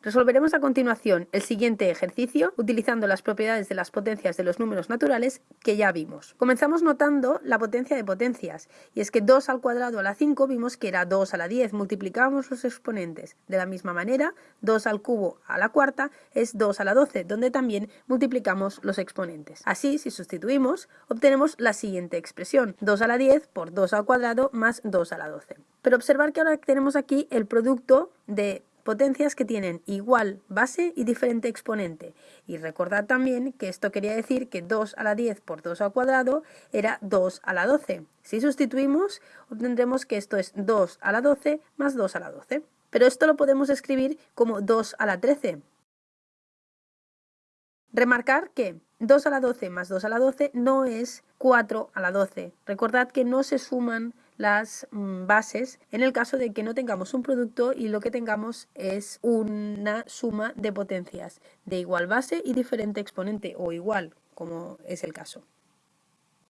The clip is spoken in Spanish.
Resolveremos a continuación el siguiente ejercicio utilizando las propiedades de las potencias de los números naturales que ya vimos. Comenzamos notando la potencia de potencias y es que 2 al cuadrado a la 5 vimos que era 2 a la 10, multiplicábamos los exponentes. De la misma manera, 2 al cubo a la cuarta es 2 a la 12, donde también multiplicamos los exponentes. Así, si sustituimos, obtenemos la siguiente expresión, 2 a la 10 por 2 al cuadrado más 2 a la 12. Pero observar que ahora tenemos aquí el producto de potencias que tienen igual base y diferente exponente. Y recordad también que esto quería decir que 2 a la 10 por 2 al cuadrado era 2 a la 12. Si sustituimos, obtendremos que esto es 2 a la 12 más 2 a la 12. Pero esto lo podemos escribir como 2 a la 13. Remarcar que 2 a la 12 más 2 a la 12 no es 4 a la 12. Recordad que no se suman las mm, bases en el caso de que no tengamos un producto y lo que tengamos es una suma de potencias de igual base y diferente exponente o igual, como es el caso.